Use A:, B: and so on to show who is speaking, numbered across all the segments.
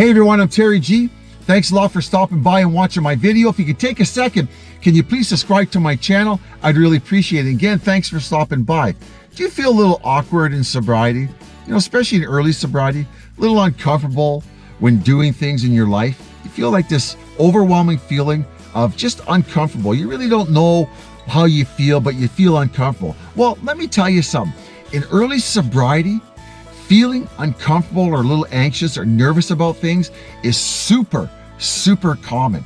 A: Hey everyone, I'm Terry G. Thanks a lot for stopping by and watching my video. If you could take a second, can you please subscribe to my channel? I'd really appreciate it. Again, thanks for stopping by. Do you feel a little awkward in sobriety? You know, especially in early sobriety, a little uncomfortable when doing things in your life? You feel like this overwhelming feeling of just uncomfortable. You really don't know how you feel, but you feel uncomfortable. Well, let me tell you something. In early sobriety, feeling uncomfortable or a little anxious or nervous about things is super, super common.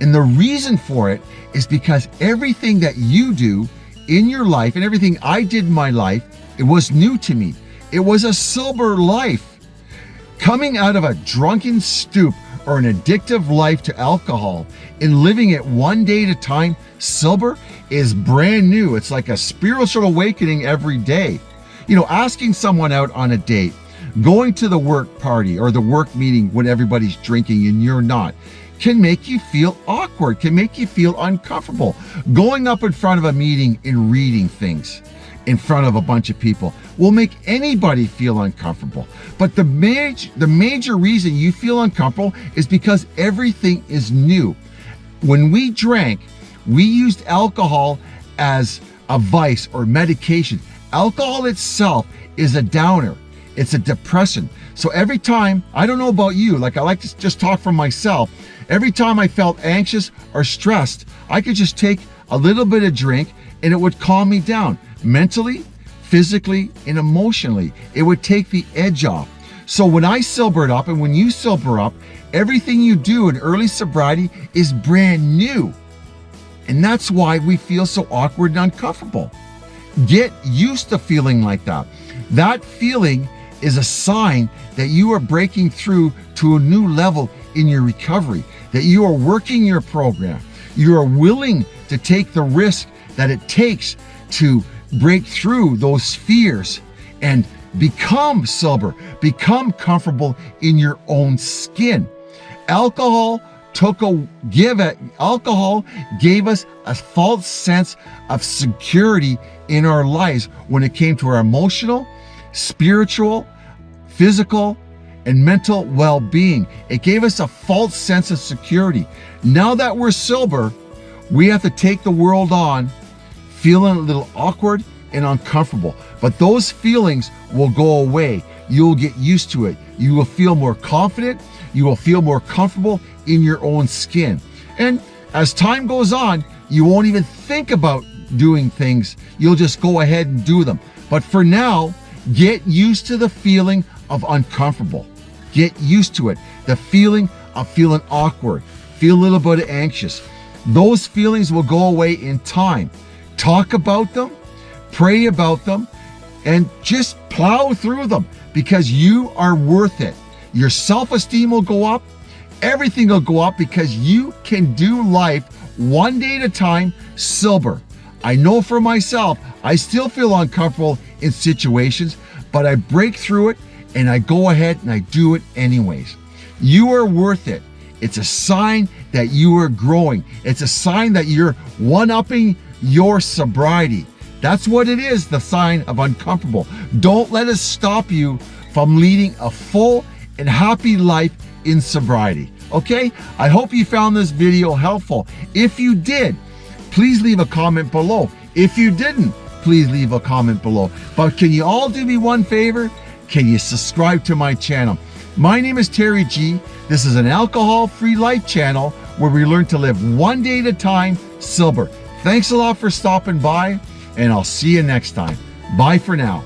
A: And the reason for it is because everything that you do in your life and everything I did in my life, it was new to me. It was a sober life. Coming out of a drunken stoop or an addictive life to alcohol and living it one day at a time sober is brand new. It's like a spiritual awakening every day. You know, asking someone out on a date, going to the work party or the work meeting when everybody's drinking and you're not, can make you feel awkward, can make you feel uncomfortable. Going up in front of a meeting and reading things in front of a bunch of people will make anybody feel uncomfortable. But the major, the major reason you feel uncomfortable is because everything is new. When we drank, we used alcohol as a vice or medication. Alcohol itself is a downer. It's a depressant. So every time, I don't know about you, like I like to just talk for myself, every time I felt anxious or stressed, I could just take a little bit of drink and it would calm me down mentally, physically, and emotionally. It would take the edge off. So when I sobered up and when you sober up, everything you do in early sobriety is brand new. And that's why we feel so awkward and uncomfortable. Get used to feeling like that. That feeling is a sign that you are breaking through to a new level in your recovery, that you are working your program. You are willing to take the risk that it takes to break through those fears and become sober, become comfortable in your own skin. Alcohol took a give it alcohol gave us a false sense of security in our lives when it came to our emotional spiritual physical and mental well-being. It gave us a false sense of security. Now that we're sober we have to take the world on feeling a little awkward and uncomfortable. But those feelings will go away. You'll get used to it. You will feel more confident you will feel more comfortable in your own skin. And as time goes on, you won't even think about doing things. You'll just go ahead and do them. But for now, get used to the feeling of uncomfortable. Get used to it. The feeling of feeling awkward, feel a little bit anxious. Those feelings will go away in time. Talk about them, pray about them, and just plow through them because you are worth it. Your self-esteem will go up, everything will go up because you can do life one day at a time sober. I know for myself, I still feel uncomfortable in situations, but I break through it and I go ahead and I do it anyways. You are worth it. It's a sign that you are growing. It's a sign that you're one-upping your sobriety. That's what it is, the sign of uncomfortable. Don't let us stop you from leading a full and happy life in sobriety. Okay, I hope you found this video helpful. If you did, please leave a comment below. If you didn't, please leave a comment below. But can you all do me one favor? Can you subscribe to my channel? My name is Terry G. This is an alcohol-free life channel where we learn to live one day at a time sober. Thanks a lot for stopping by and I'll see you next time. Bye for now.